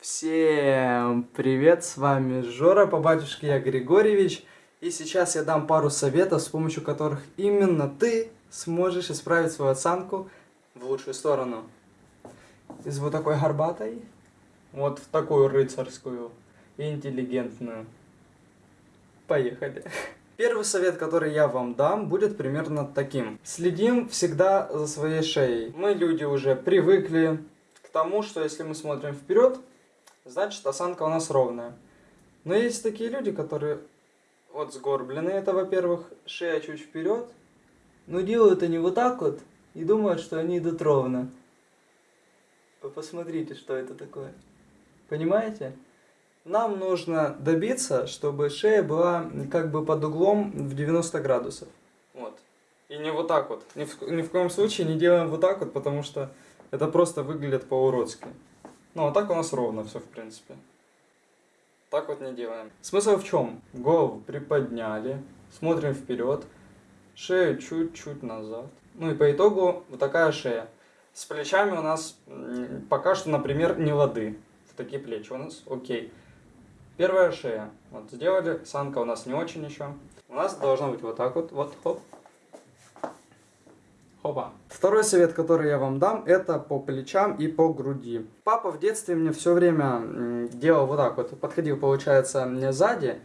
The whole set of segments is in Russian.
Всем привет, с вами Жора, по батюшке я Григорьевич. И сейчас я дам пару советов, с помощью которых именно ты сможешь исправить свою осанку в лучшую сторону. Из вот такой горбатой, вот в такую рыцарскую и интеллигентную. Поехали. Первый совет, который я вам дам, будет примерно таким. Следим всегда за своей шеей. Мы, люди, уже привыкли к тому, что если мы смотрим вперед, значит осанка у нас ровная. Но есть такие люди, которые вот сгорблены, это во-первых, шея чуть вперед, но делают они вот так вот и думают, что они идут ровно. Вы посмотрите, что это такое. Понимаете? Нам нужно добиться, чтобы шея была как бы под углом в 90 градусов. Вот. И не вот так вот. Ни в, ни в коем случае не делаем вот так вот, потому что это просто выглядит по-уродски. Ну, а так у нас ровно все, в принципе. Так вот не делаем. Смысл в чем? Голову приподняли, смотрим вперед, шею чуть-чуть назад. Ну и по итогу вот такая шея. С плечами у нас пока что, например, не лады. Такие плечи у нас, окей. Первая шея. Вот сделали, санка у нас не очень еще. У нас должно быть вот так вот, вот, хоп. Хопа. Второй совет, который я вам дам, это по плечам и по груди. Папа в детстве мне все время делал вот так вот. Подходил, получается, мне сзади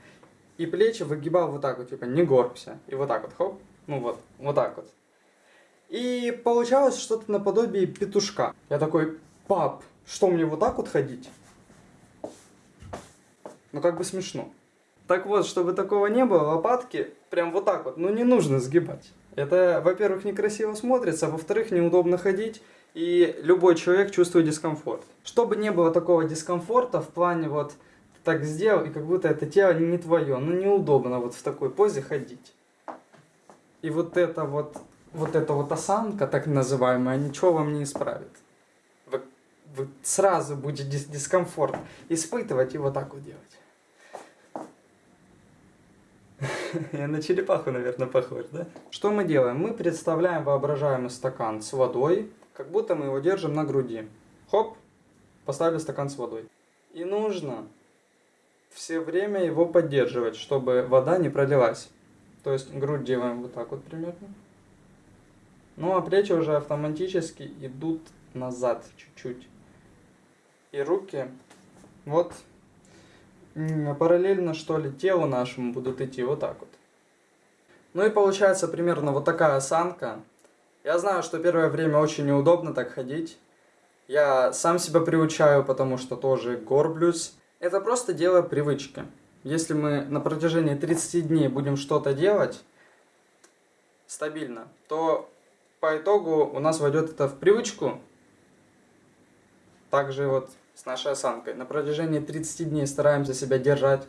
и плечи выгибал вот так вот, типа, не горбся. И вот так вот, хоп. Ну вот, вот так вот. И получалось что-то наподобие петушка. Я такой, пап, что мне вот так вот ходить? Ну как бы смешно. Так вот, чтобы такого не было, лопатки прям вот так вот, ну не нужно сгибать. Это, во-первых, некрасиво смотрится, во-вторых, неудобно ходить, и любой человек чувствует дискомфорт. Чтобы не было такого дискомфорта в плане вот так сделал, и как будто это тело не твое, ну неудобно вот в такой позе ходить. И вот это вот, вот эта вот осанка, так называемая, ничего вам не исправит. Вы, вы сразу будете дис дискомфорт испытывать и вот так вот делать. Я на черепаху, наверное, похож, да? Что мы делаем? Мы представляем воображаемый стакан с водой, как будто мы его держим на груди. Хоп, поставили стакан с водой. И нужно все время его поддерживать, чтобы вода не пролилась. То есть грудь делаем вот так вот примерно. Ну а плечи уже автоматически идут назад чуть-чуть. И руки вот параллельно, что ли, телу нашему будут идти вот так вот. Ну и получается примерно вот такая осанка. Я знаю, что первое время очень неудобно так ходить. Я сам себя приучаю, потому что тоже горблюсь. Это просто дело привычки. Если мы на протяжении 30 дней будем что-то делать стабильно, то по итогу у нас войдет это в привычку. Также вот с нашей осанкой. На протяжении 30 дней стараемся себя держать.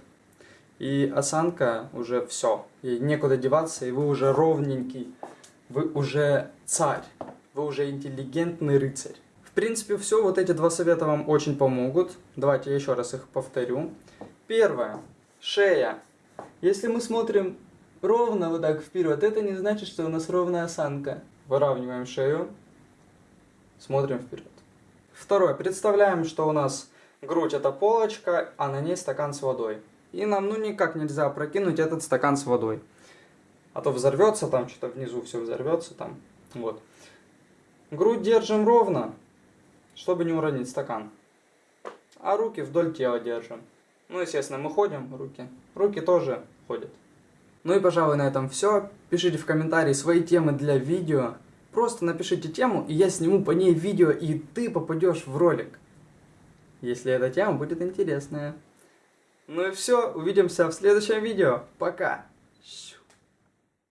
И осанка уже все. И некуда деваться, и вы уже ровненький. Вы уже царь. Вы уже интеллигентный рыцарь. В принципе, все. Вот эти два совета вам очень помогут. Давайте еще раз их повторю. Первое. Шея. Если мы смотрим ровно вот так вперед, это не значит, что у нас ровная осанка. Выравниваем шею. Смотрим вперед. Второе. Представляем, что у нас грудь это полочка, а на ней стакан с водой. И нам ну никак нельзя прокинуть этот стакан с водой. А то взорвется там, что-то внизу все взорвется там. Вот. Грудь держим ровно, чтобы не уронить стакан. А руки вдоль тела держим. Ну, естественно, мы ходим, руки. Руки тоже ходят. Ну и, пожалуй, на этом все. Пишите в комментарии свои темы для видео. Просто напишите тему, и я сниму по ней видео, и ты попадешь в ролик. Если эта тема будет интересная. Ну и все, увидимся в следующем видео. Пока!